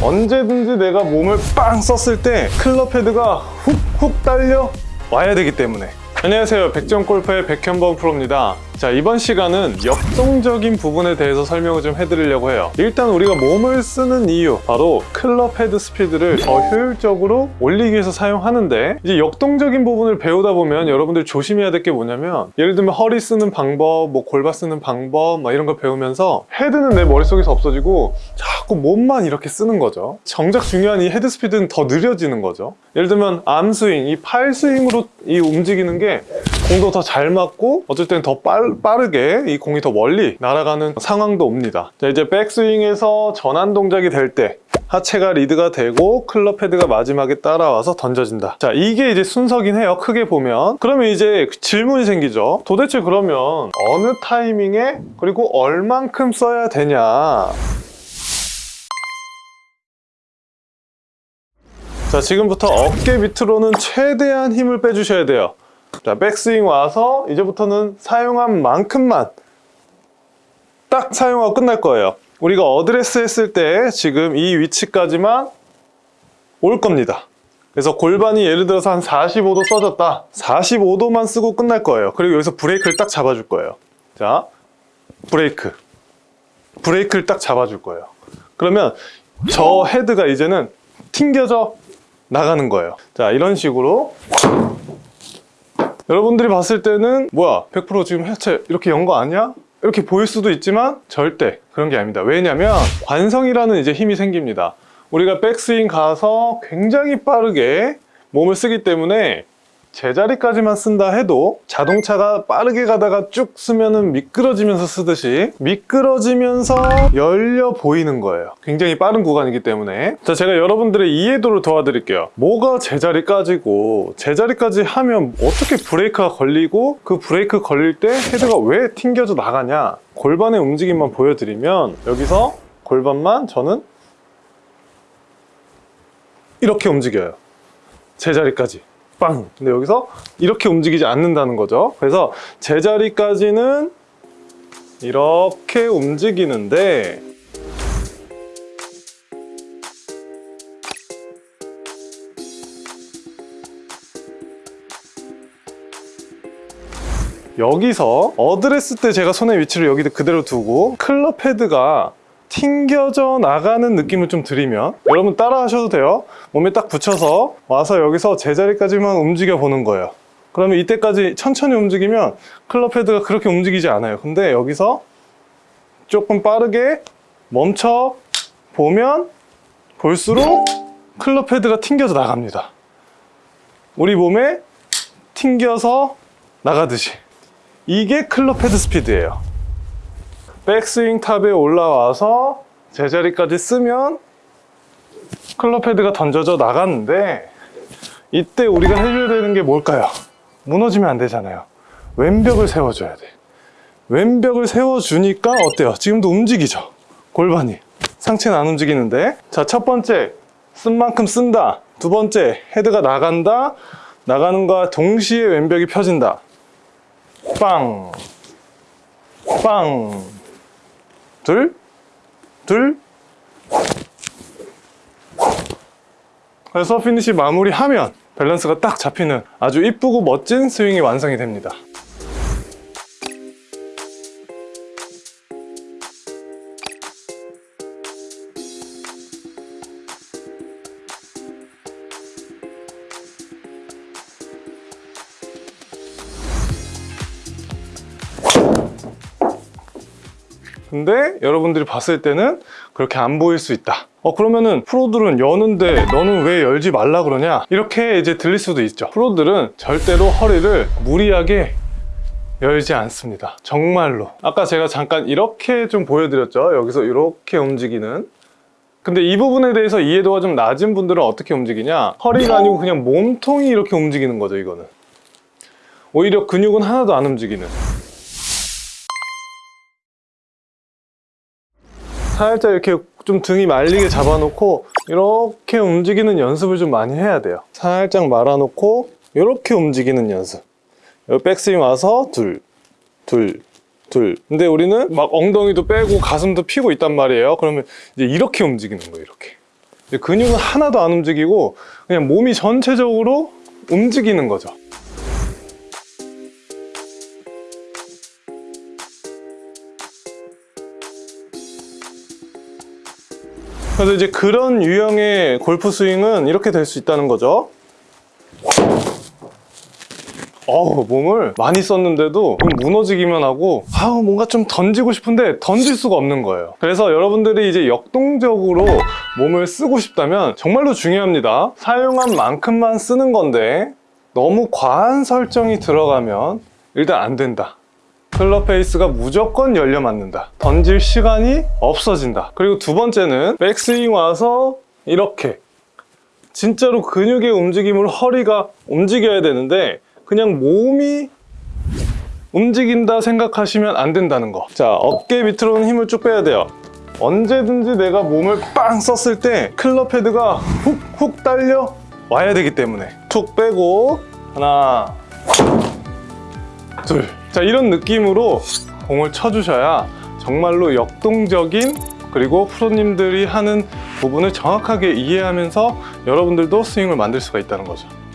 언제든지 내가 몸을 빵 썼을 때 클럽 헤드가 훅훅 딸려 와야 되기 때문에. 안녕하세요. 백전골프의 백현범 프로입니다 자 이번 시간은 역동적인 부분에 대해서 설명을 좀 해드리려고 해요. 일단 우리가 몸을 쓰는 이유 바로 클럽 헤드 스피드를 더 효율적으로 올리기 위해서 사용하는데 이제 역동적인 부분을 배우다 보면 여러분들 조심해야 될 게 뭐냐면 예를 들면 허리 쓰는 방법 뭐 골반 쓰는 방법 막 이런 거 배우면서 헤드는 내 머릿속에서 없어지고 자꾸 몸만 이렇게 쓰는 거죠. 정작 중요한 이 헤드 스피드는 더 느려지는 거죠. 예를 들면 arm 스윙, 이 팔 스윙으로 이 움직이는 게 공도 더 잘 맞고 어쩔 때는 더 빨, 빠르게 이 공이 더 멀리 날아가는 상황도 옵니다. 자 이제 백스윙에서 전환 동작이 될 때 하체가 리드가 되고 클럽 헤드가 마지막에 따라와서 던져진다. 자 이게 이제 순서긴 해요. 크게 보면. 그러면 이제 질문이 생기죠. 도대체 그러면 어느 타이밍에 그리고 얼만큼 써야 되냐? 자 지금부터 어깨 밑으로는 최대한 힘을 빼주셔야 돼요 자 백스윙 와서 이제부터는 사용한 만큼만 딱 사용하고 끝날 거예요. 우리가 어드레스 했을 때 지금 이 위치까지만 올 겁니다. 그래서 골반이 예를 들어서 한 45도 써졌다. 45도만 쓰고 끝날 거예요. 그리고 여기서 브레이크를 딱 잡아줄 거예요. 자 브레이크. 브레이크를 딱 잡아줄 거예요. 그러면 저 헤드가 이제는 튕겨져 나가는 거예요. 자 이런 식으로 여러분들이 봤을 때는 뭐야 100% 지금 해체 이렇게 연 거 아니야? 이렇게 보일 수도 있지만 절대 그런 게 아닙니다 왜냐면 관성이라는 이제 힘이 생깁니다 우리가 백스윙 가서 굉장히 빠르게 몸을 쓰기 때문에 제자리까지만 쓴다 해도 자동차가 빠르게 가다가 쭉 쓰면은 미끄러지면서 쓰듯이 미끄러지면서 열려 보이는 거예요. 굉장히 빠른 구간이기 때문에. 자 제가 여러분들의 이해도를 도와드릴게요. 뭐가 제자리까지고 제자리까지 하면 어떻게 브레이크가 걸리고 그 브레이크 걸릴 때 헤드가 왜 튕겨져 나가냐 골반의 움직임만 보여드리면 여기서 골반만 저는 이렇게 움직여요. 제자리까지 빵! 근데 여기서 이렇게 움직이지 않는다는 거죠 그래서 제자리까지는 이렇게 움직이는데 여기서 어드레스 때 제가 손의 위치를 여기 그대로 두고 클럽 헤드가 튕겨져 나가는 느낌을 좀 드리면 여러분 따라 하셔도 돼요. 몸에 딱 붙여서 와서 여기서 제자리까지만 움직여 보는 거예요. 그러면 이때까지 천천히 움직이면 클럽 헤드가 그렇게 움직이지 않아요. 근데 여기서 조금 빠르게 멈춰 보면 볼수록 클럽 헤드가 튕겨져 나갑니다. 우리 몸에 튕겨서 나가듯이. 이게 클럽 헤드 스피드예요 백스윙 top에 올라와서 제자리까지 쓰면 클럽 헤드가 던져져 나갔는데 이때 우리가 해줘야 되는 게 뭘까요? 무너지면 안 되잖아요. 왼벽을 세워줘야 돼. 왼벽을 세워주니까 어때요? 지금도 움직이죠? 골반이. 상체는 안 움직이는데. 자 첫 번째. 쓴 만큼 쓴다. 두 번째. 헤드가 나간다. 나가는 과 동시에 왼벽이 펴진다. 빵. 빵. 둘, 둘. 그래서 피니시 마무리하면 밸런스가 딱 잡히는 아주 이쁘고 멋진 스윙이 완성이 됩니다. 근데 여러분들이 봤을 때는 그렇게 안 보일 수 있다. 어 그러면은 프로들은 여는데 너는 왜 열지 말라 그러냐? 이렇게 이제 들릴 수도 있죠. 프로들은 절대로 허리를 무리하게 열지 않습니다. 정말로. 아까 제가 잠깐 이렇게 좀 보여드렸죠? 여기서 이렇게 움직이는. 근데 이 부분에 대해서 이해도가 좀 낮은 분들은 어떻게 움직이냐? 허리가 아니고 그냥 몸통이 이렇게 움직이는 거죠 이거는. 오히려 근육은 하나도 안 움직이는 살짝 이렇게 좀 등이 말리게 잡아놓고 이렇게 움직이는 연습을 좀 많이 해야 돼요. 살짝 말아놓고 이렇게 움직이는 연습. 여기 백스윙 와서 둘, 둘, 둘. 근데 우리는 막 엉덩이도 빼고 가슴도 피고 있단 말이에요. 그러면 이제 이렇게 움직이는 거예요 이렇게. 근육은 하나도 안 움직이고 그냥 몸이 전체적으로 움직이는 거죠. 그래서 이제 그런 유형의 골프 스윙은 이렇게 될 수 있다는 거죠. 어우, 몸을 많이 썼는데도 좀 무너지기만 하고, 아우, 뭔가 좀 던지고 싶은데 던질 수가 없는 거예요. 그래서 여러분들이 이제 역동적으로 몸을 쓰고 싶다면 정말로 중요합니다. 사용한 만큼만 쓰는 건데, 너무 과한 설정이 들어가면 일단 안 된다. 클럽 페이스가 무조건 열려 맞는다. 던질 시간이 없어진다. 그리고 두 번째는 백스윙 와서 이렇게 진짜로 근육의 움직임으로 허리가 움직여야 되는데 그냥 몸이 움직인다 생각하시면 안 된다는 거. 자, 어깨 밑으로는 힘을 쭉 빼야 돼요. 언제든지 내가 몸을 빵 썼을 때 클럽 헤드가 훅훅 딸려 와야 되기 때문에 툭 빼고 하나 둘. 자, 이런 느낌으로 공을 쳐주셔야 정말로 역동적인 그리고 프로님들이 하는 부분을 정확하게 이해하면서 여러분들도 스윙을 만들 수가 있다는 거죠.